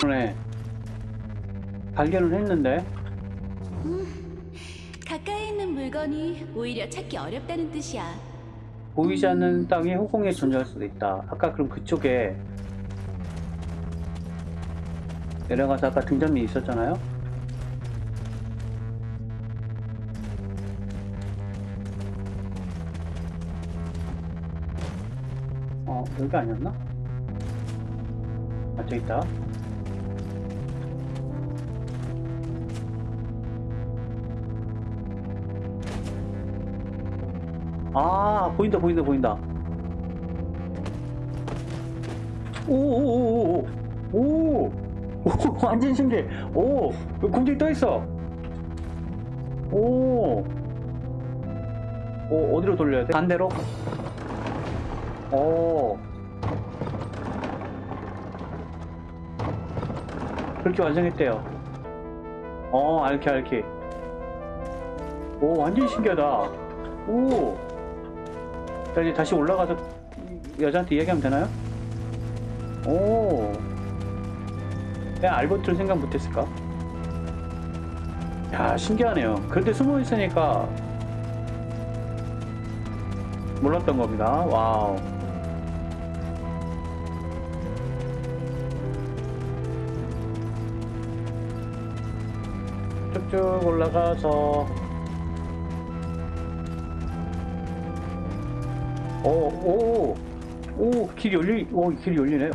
그러네. 발견을 했는데. 가까이 있는 물건이 오히려 찾기 어렵다는 뜻이야. 보이지 않는 땅이 후공에 존재할 수도 있다. 아까 그럼 그쪽에 내려가서 아까 등잔이 있었잖아요? 어, 여기 아니었나? 아, 저기 있다. 아, 보인다, 보인다, 보인다. 오오오오오 오, 오, 오, 완전 신기해. 오, 여기 공중에 떠 있어. 오, 오, 어디로 돌려야 돼? 반대로? 오, 그렇게 완성했대요. 어, 알키, 알키. 오, 완전 신기하다. 오. 자, 이제 다시 올라가서 여자한테 이야기하면 되나요? 오. 내가 알버트를 생각 못했을까? 야, 신기하네요. 그런데 숨어 있으니까 몰랐던 겁니다. 와우. 쭉쭉 올라가서 오, 오, 오, 길이 열리, 오, 길이 열리네.